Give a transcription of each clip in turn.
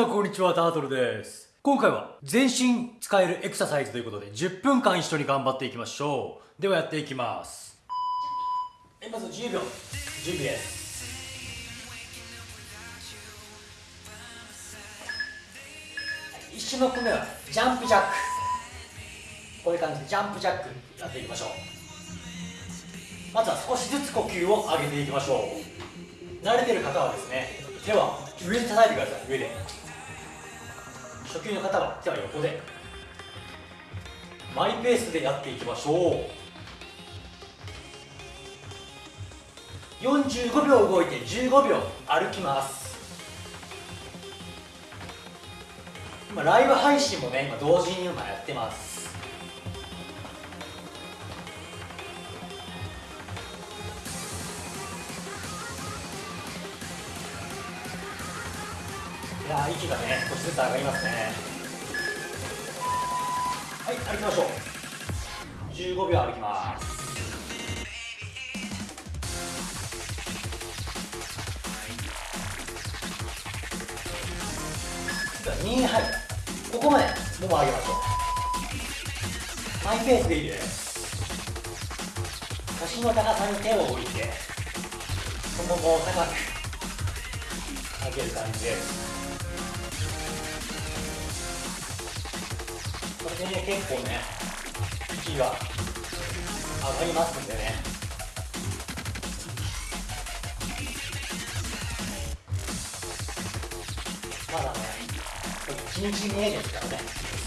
さんこんにちは、タートルです。今回は全身使えるエクササイズということで10分間一緒に頑張っていきましょう。ではやっていきます。えまず10秒、準備です。1種目目はジャンプジャック。こういう感じでジャンプジャックやっていきましょう。まずは少しずつ呼吸を上げていきましょう。慣れてる方はですね手は上に叩いてください上で初級の方は手は横で。マイペースでやっていきましょう。45秒動いて15秒歩きます。今ライブ配信もね今同時に今やってます。いやー息がね少しずつ上がりますね。はい歩きましょう。15秒歩きます。2はい。ここまでもも上げましょう。マイペースでいいです。腰の高さに手を置いて太ももを高く上げる感じです。これでね結構ね息が上がりますんでね。まだね1日目ですからね。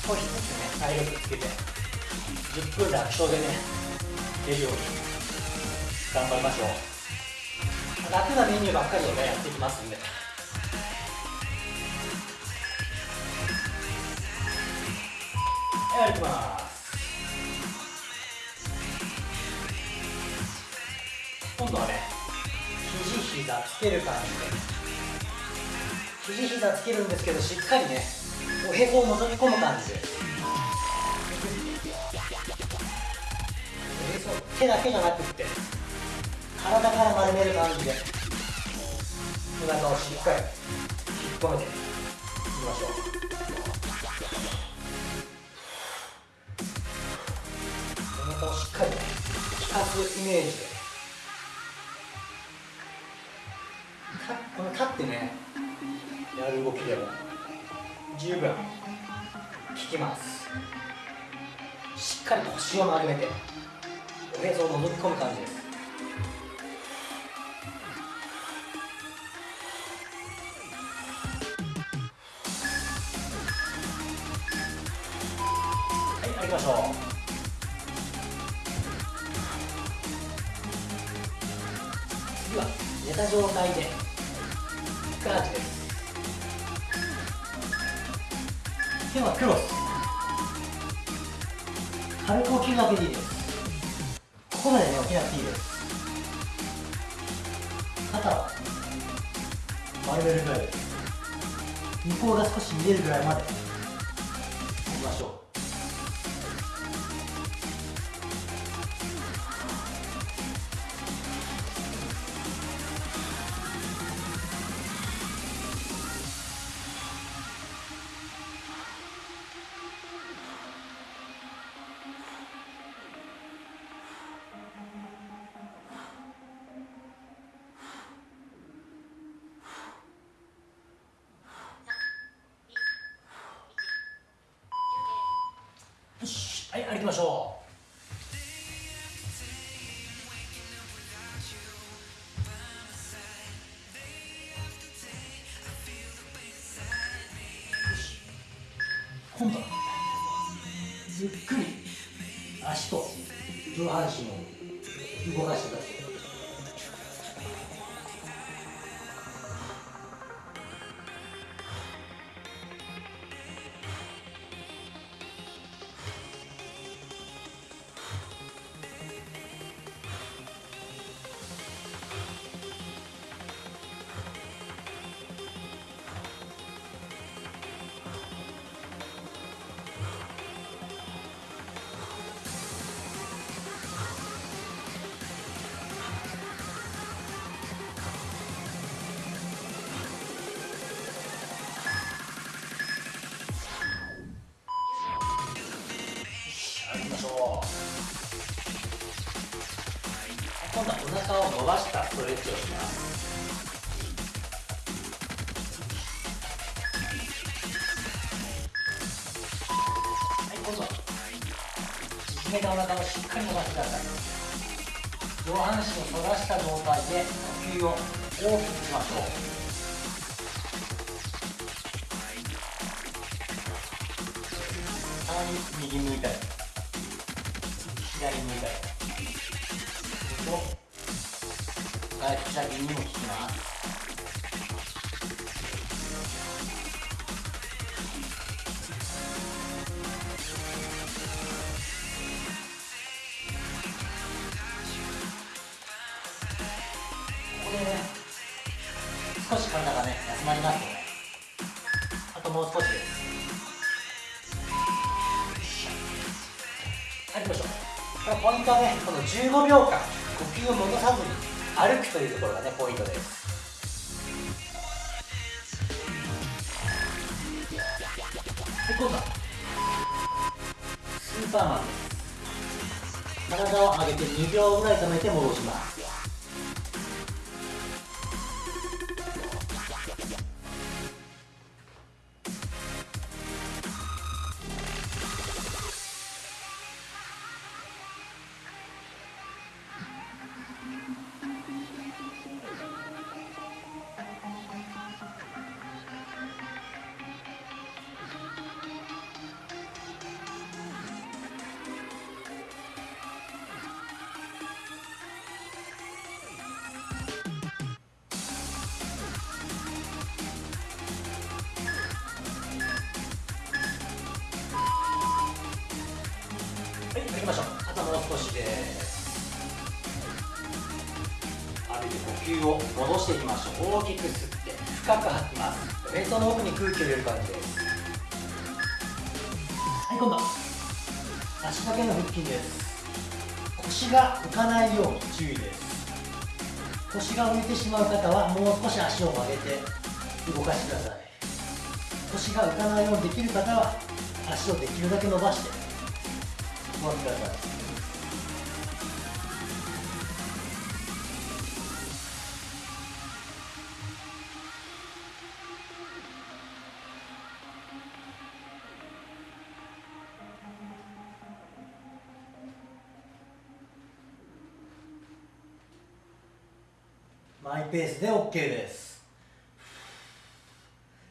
少しずつね体力つけて10分楽勝でね出るように頑張りましょう。楽なメニューばっかりをねやっていきますんで。はい歩きます今度はね肘膝つける感じで肘膝つけるんですけどしっかりねおへそを覗き込む感じでおへそ手だけじゃなくって体から丸める感じでお腹をしっかり引っ込めていきましょうすイメージでかこの立ってねやる動きでも十分効きます。しっかり腰を丸めておへそを覗き込む感じです。手はクロス。軽く起きるだけでいいですここまでね起きなくていいです。肩は丸めるぐらいです。向こうが少し見えるぐらいまで。はい歩きましょう。よし今度はゆっくり足と上半身を動かしてください。めたお腹をしっかり伸ばしてください上半身を反らした状態で呼吸を大きくしましょう右向いたり左向いたりと外腹斜筋にも効きます。少し体がね休まりますのであともう少しですはい行きましょうこれポイントはねこの15秒間呼吸を戻さずに歩くというところがねポイントですはい今度はスーパーマンです。体を上げて2秒ぐらい止めて戻します。戻していきましょう大きく吸って深く吐きます。ベートの奥に空気を入れる感じですはい今度。足だけの腹筋です。腰が浮かないように注意です。腰が浮いてしまう方はもう少し足を曲げて動かしてください。腰が浮かないようにできる方は足をできるだけ伸ばして。ご覧ください。マイペースで OK です。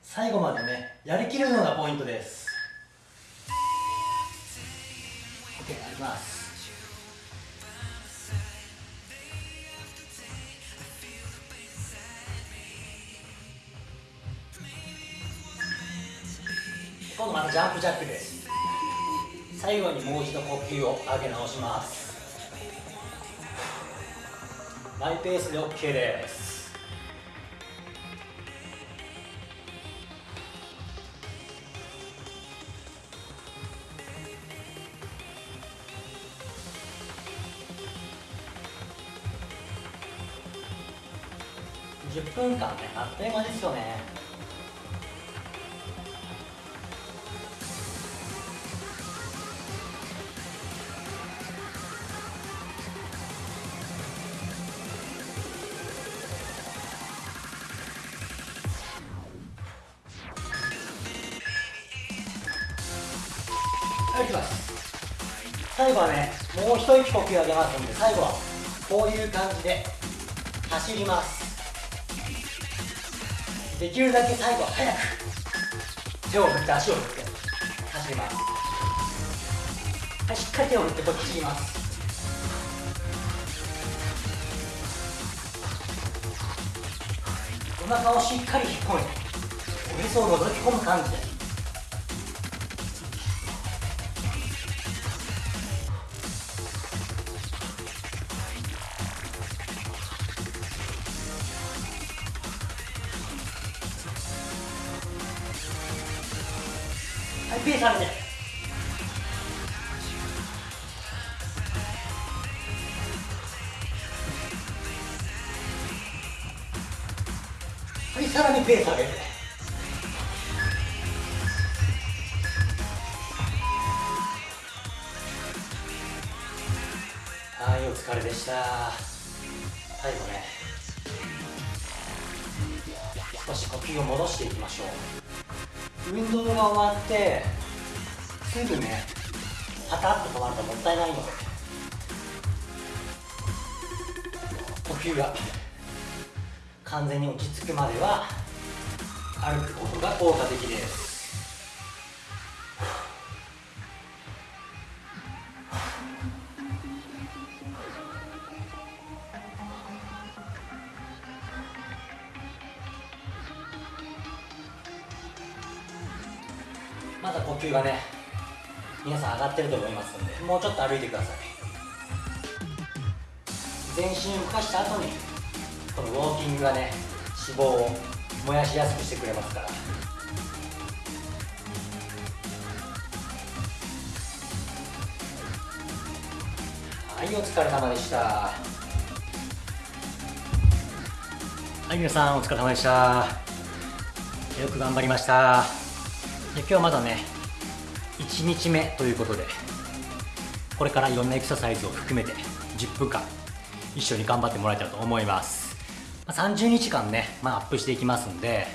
最後までねやりきるのがポイントです。OK やります。今度またジャンプジャックです。最後にもう一度呼吸を上げ直します。マイペースで OK です。10分間ねあっという間ですよね。はい、いきます最後はねもう一息呼吸上げますので最後はこういう感じで走ります。できるだけ最後は早く手を振って足を振って走ります。はいしっかり手を振ってこっちいます。お腹をしっかり引っ込めて。おへそを覗き込む感じで。ペース上げて。はいさらにペース上げて。はいお疲れでした。最後ね。少し呼吸を戻していきましょう。運動が終わってすぐねパタッと止まるともったいないの。で呼吸が完全に落ち着くまでは歩くことが効果的です。がね皆さん上がってると思いますのでもうちょっと歩いてください。全身を動かした後にこのウォーキングがね脂肪を燃やしやすくしてくれますから。はいお疲れ様でした。はい皆さんお疲れ様でした。よく頑張りました。今日まだね1日目ということでこれからいろんなエクササイズを含めて10分間一緒に頑張ってもらえたらと思います、30日間ね、まあ、アップしていきますんで、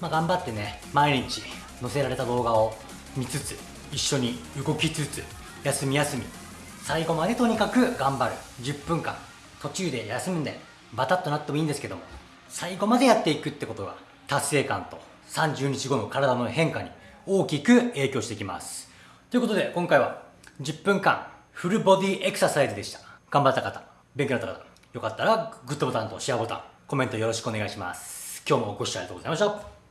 まあ、頑張ってね毎日載せられた動画を見つつ一緒に動きつつ休み休み最後までとにかく頑張る。10分間途中で休んでバタッとなってもいいんですけども最後までやっていくってことが達成感と30日後の体の変化に大きく影響してきます。ということで今回は10分間フルボディエクササイズでした。頑張った方勉強になった方よかったらグッドボタンとシェアボタンコメントよろしくお願いします。今日もご視聴ありがとうございました。